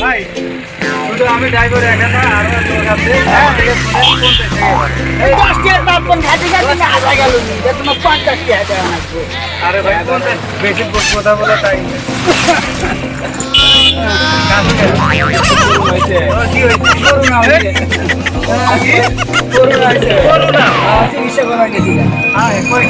ভাই শুধু আমি ড্রাইভার একা না আরও লোক আছে আরে ভাই পঞ্চাশ বেশি কথা বলা টাইম কি হয়েছে করোনা হয়েছে করোনা চিকিৎসা করা গেছিল হ্যাঁ কই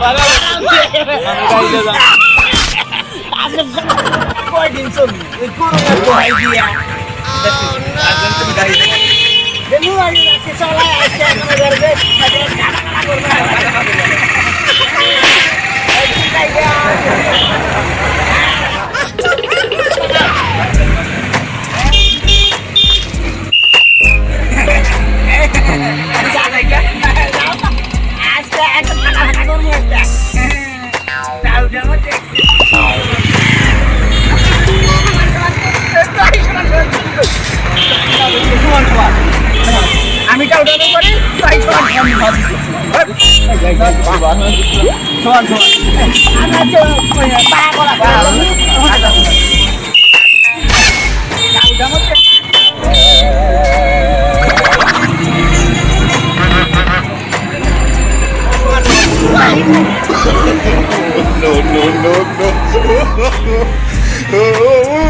Oh, Ganun ang. em vào thì Thôi thôi Anh đã chơi 13 con là ba lắm Cậu đã mất No, no, no, no.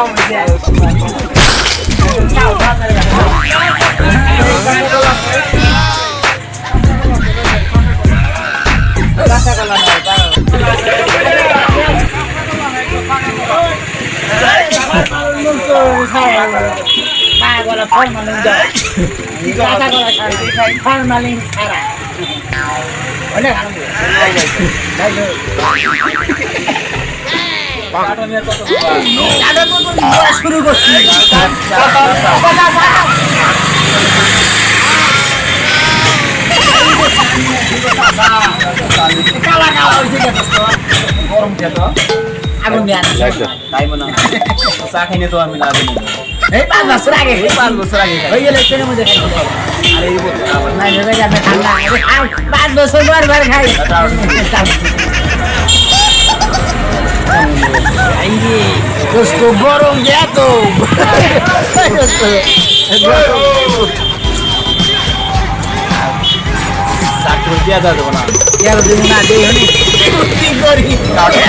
xong rồi kìa ba gọi là con mà lên giờ ba gọi là con mà lên sao lại ở đây đây rồi আগুন দেওয়া তাই মনে হয় চা খাইনি তো আমি না এই পাঁচ বছর আগে এই পাঁচ বছর আগে খাই। ওই গেলে ট্রেনের মধ্যে এই বছর আবার নাই ভেবে যাবে ঠান্ডা আরে খাও, পাঁচ বছর বার বার Gusto gorong jatuh. साठ रुपया था तो बना यार दिन ना दे होने कुत्ती गोरी काटे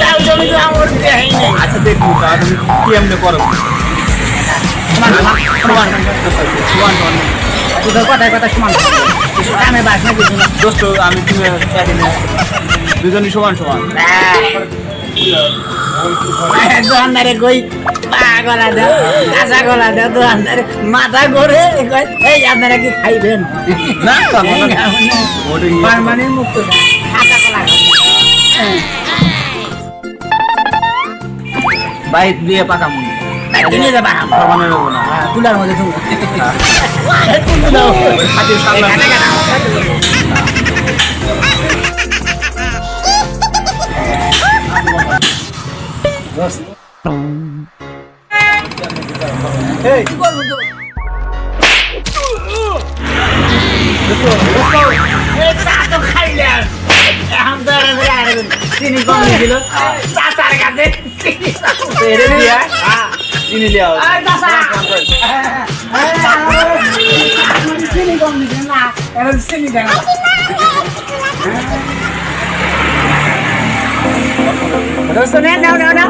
ताऊ जो भी तो हम और दे ही नहीं अच्छा देख लो ताऊ तुम তোদের কথায় কথা সমান। কামে বাস না কিছু না। দোস্ত আমি তুমি একদিনে দুজনই সমান সমান। দোকানদারে কই? পা গলা দেও কাঁচা গলা দেও দোকানদারে মাথা ঘুরে কয়, এই আপনারা কি খাইবেন? না খাব না। ওটা। পারমানেন্ট মুক্ত কাঁচা গলা বাইক দিয়ে পাকা মুন কিনে যাবা সমানে নেব না তুলার মধ্যে তুমি হ্যাঁ। দাও হাতের সামনে তো? এখন তো চিনি কম। চাচার কাছে চিনি হ্যাঁ। চিনি লিয়া এই চাচা। এই, চিনি কম দিছে না, এখন চিনি দেয় না। দোস্ত নে, নাও, নাও, নাও।